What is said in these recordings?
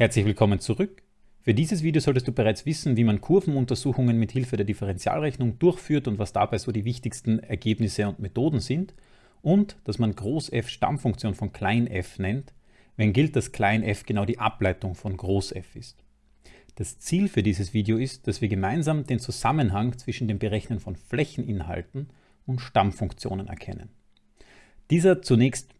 Herzlich willkommen zurück. Für dieses Video solltest du bereits wissen, wie man Kurvenuntersuchungen mit Hilfe der Differentialrechnung durchführt und was dabei so die wichtigsten Ergebnisse und Methoden sind und dass man Groß f Stammfunktion von klein f nennt, wenn gilt, dass klein f genau die Ableitung von Groß f ist. Das Ziel für dieses Video ist, dass wir gemeinsam den Zusammenhang zwischen dem Berechnen von Flächeninhalten und Stammfunktionen erkennen. Dieser zunächst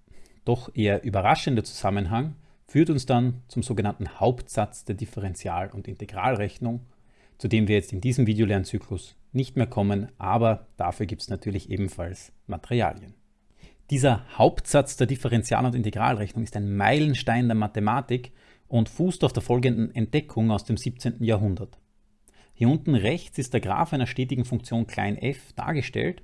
doch eher überraschende Zusammenhang führt uns dann zum sogenannten Hauptsatz der Differential- und Integralrechnung, zu dem wir jetzt in diesem Videolernzyklus nicht mehr kommen, aber dafür gibt es natürlich ebenfalls Materialien. Dieser Hauptsatz der Differential- und Integralrechnung ist ein Meilenstein der Mathematik und fußt auf der folgenden Entdeckung aus dem 17. Jahrhundert. Hier unten rechts ist der Graph einer stetigen Funktion f dargestellt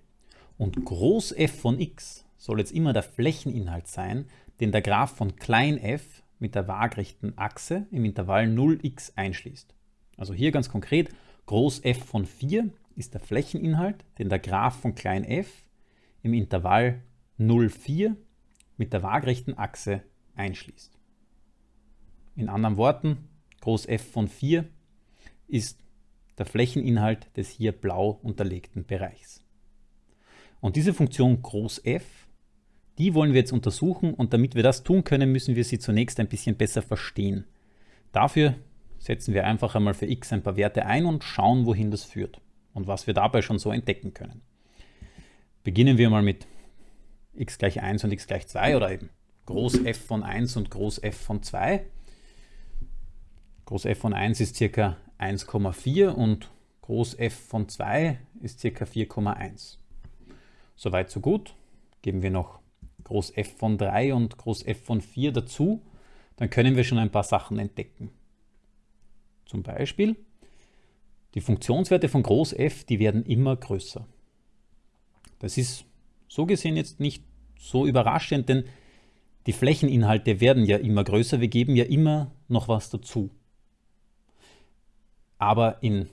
und groß f von x soll jetzt immer der Flächeninhalt sein, den der Graph von f mit der waagrechten Achse im Intervall 0x einschließt. Also hier ganz konkret, groß f von 4 ist der Flächeninhalt, den der Graph von klein f im Intervall 0,4 mit der waagrechten Achse einschließt. In anderen Worten, groß f von 4 ist der Flächeninhalt des hier blau unterlegten Bereichs. Und diese Funktion groß f die wollen wir jetzt untersuchen und damit wir das tun können, müssen wir sie zunächst ein bisschen besser verstehen. Dafür setzen wir einfach einmal für x ein paar Werte ein und schauen, wohin das führt und was wir dabei schon so entdecken können. Beginnen wir mal mit x gleich 1 und x gleich 2 oder eben Groß f von 1 und Groß f von 2. Groß f von 1 ist ca. 1,4 und Groß f von 2 ist ca. 4,1. Soweit so gut. Geben wir noch Groß f von 3 und Groß f von 4 dazu, dann können wir schon ein paar Sachen entdecken. Zum Beispiel, die Funktionswerte von Groß f, die werden immer größer. Das ist so gesehen jetzt nicht so überraschend, denn die Flächeninhalte werden ja immer größer, wir geben ja immer noch was dazu. Aber in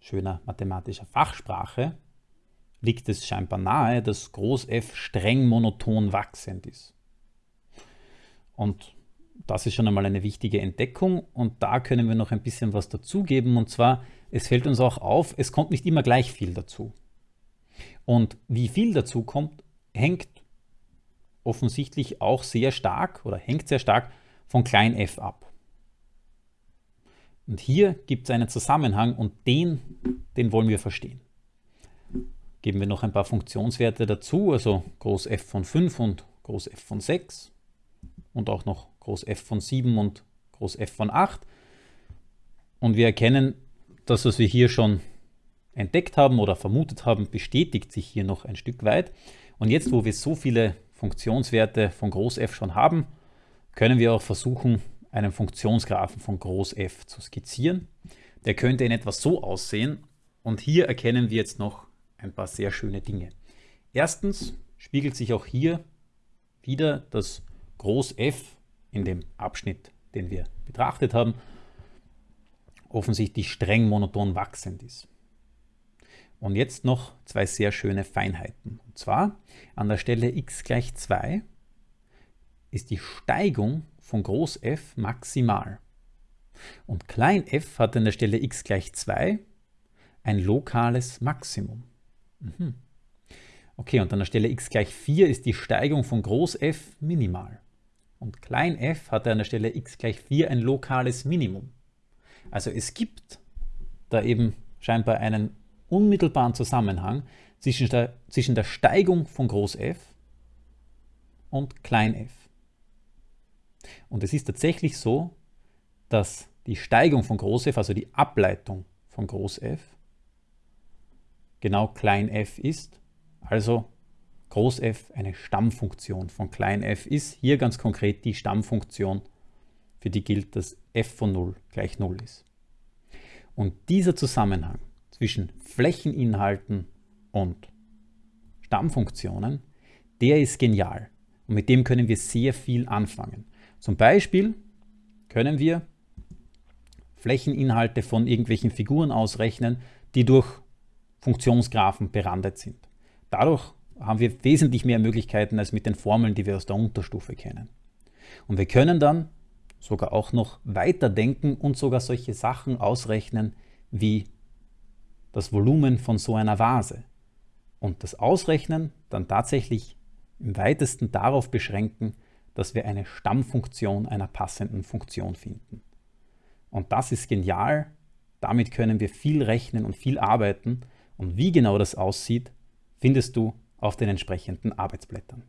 schöner mathematischer Fachsprache liegt es scheinbar nahe, dass Groß f streng monoton wachsend ist. Und das ist schon einmal eine wichtige Entdeckung und da können wir noch ein bisschen was dazugeben und zwar, es fällt uns auch auf, es kommt nicht immer gleich viel dazu. Und wie viel dazu kommt, hängt offensichtlich auch sehr stark oder hängt sehr stark von klein f ab. Und hier gibt es einen Zusammenhang und den, den wollen wir verstehen geben wir noch ein paar Funktionswerte dazu, also Groß f von 5 und Groß f von 6 und auch noch Groß f von 7 und Groß f von 8. Und wir erkennen, dass was wir hier schon entdeckt haben oder vermutet haben, bestätigt sich hier noch ein Stück weit. Und jetzt, wo wir so viele Funktionswerte von Groß f schon haben, können wir auch versuchen, einen Funktionsgraphen von Groß f zu skizzieren. Der könnte in etwa so aussehen. Und hier erkennen wir jetzt noch ein paar sehr schöne Dinge. Erstens spiegelt sich auch hier wieder das Groß F in dem Abschnitt, den wir betrachtet haben, offensichtlich streng monoton wachsend ist. Und jetzt noch zwei sehr schöne Feinheiten. Und zwar an der Stelle x gleich 2 ist die Steigung von Groß F maximal. Und klein f hat an der Stelle x gleich 2 ein lokales Maximum. Mhm. Okay, und an der Stelle x gleich 4 ist die Steigung von Groß f minimal. Und klein f hat an der Stelle x gleich 4 ein lokales Minimum. Also es gibt da eben scheinbar einen unmittelbaren Zusammenhang zwischen der, zwischen der Steigung von Groß f und klein f. Und es ist tatsächlich so, dass die Steigung von Groß f, also die Ableitung von Groß f, genau klein f ist. Also groß f eine Stammfunktion von klein f ist. Hier ganz konkret die Stammfunktion, für die gilt, dass f von 0 gleich 0 ist. Und dieser Zusammenhang zwischen Flächeninhalten und Stammfunktionen, der ist genial. Und mit dem können wir sehr viel anfangen. Zum Beispiel können wir Flächeninhalte von irgendwelchen Figuren ausrechnen, die durch Funktionsgraphen berandet sind. Dadurch haben wir wesentlich mehr Möglichkeiten als mit den Formeln, die wir aus der Unterstufe kennen. Und wir können dann sogar auch noch weiterdenken und sogar solche Sachen ausrechnen wie das Volumen von so einer Vase. Und das Ausrechnen dann tatsächlich im weitesten darauf beschränken, dass wir eine Stammfunktion einer passenden Funktion finden. Und das ist genial. Damit können wir viel rechnen und viel arbeiten. Und wie genau das aussieht, findest du auf den entsprechenden Arbeitsblättern.